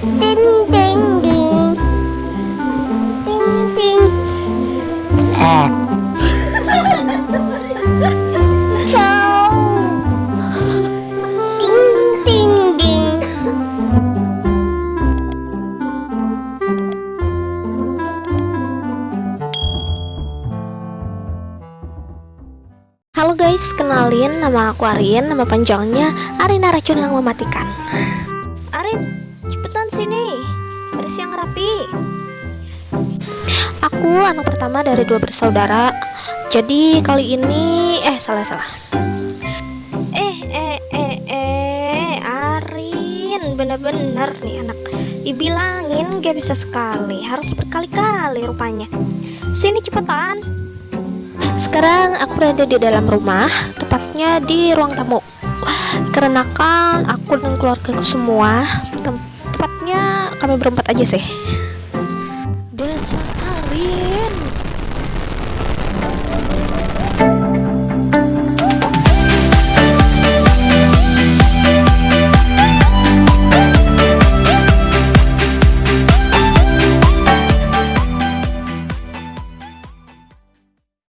Ding ding ding. Ding ding. Ah, Ciao. Ding ding ding. Halo guys, kenalin nama aku Arin, nama panjangnya Arina Racun yang mematikan. Arin, cepetan sini, beres yang rapi. Aku anak pertama dari dua bersaudara. Jadi kali ini, eh salah salah. Eh eh eh eh, Arin, bener-bener nih anak. Dibilangin gak bisa sekali, harus berkali-kali rupanya. Sini cepetan. Sekarang aku berada di dalam rumah, tepatnya di ruang tamu. Karena kan aku dan keluargaku semua, tem- tepatnya kami berempat aja sih. Dasar Arin,